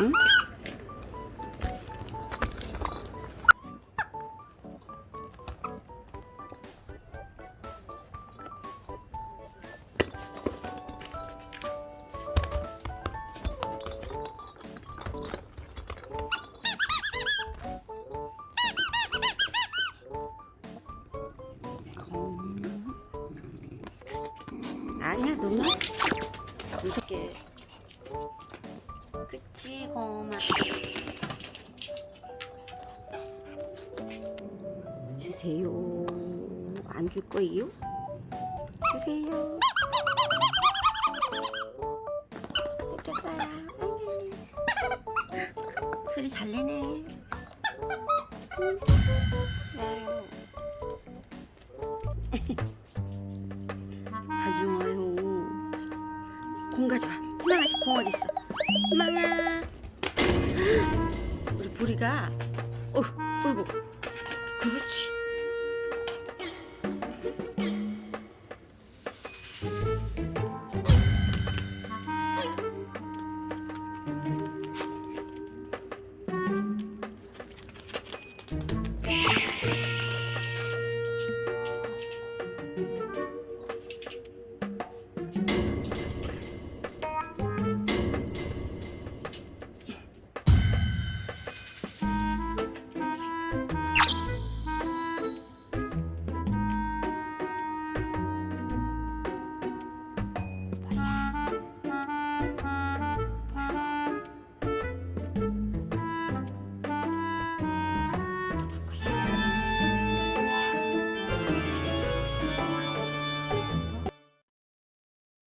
응? 아니야 너무 무섭게. 그치 고마. 주세요. 안 줄 거예요? 주세요. 뺏겼어요. 소리 잘 내네. 아유 네. 우리가. 어, 어이구. 그렇지. Shh.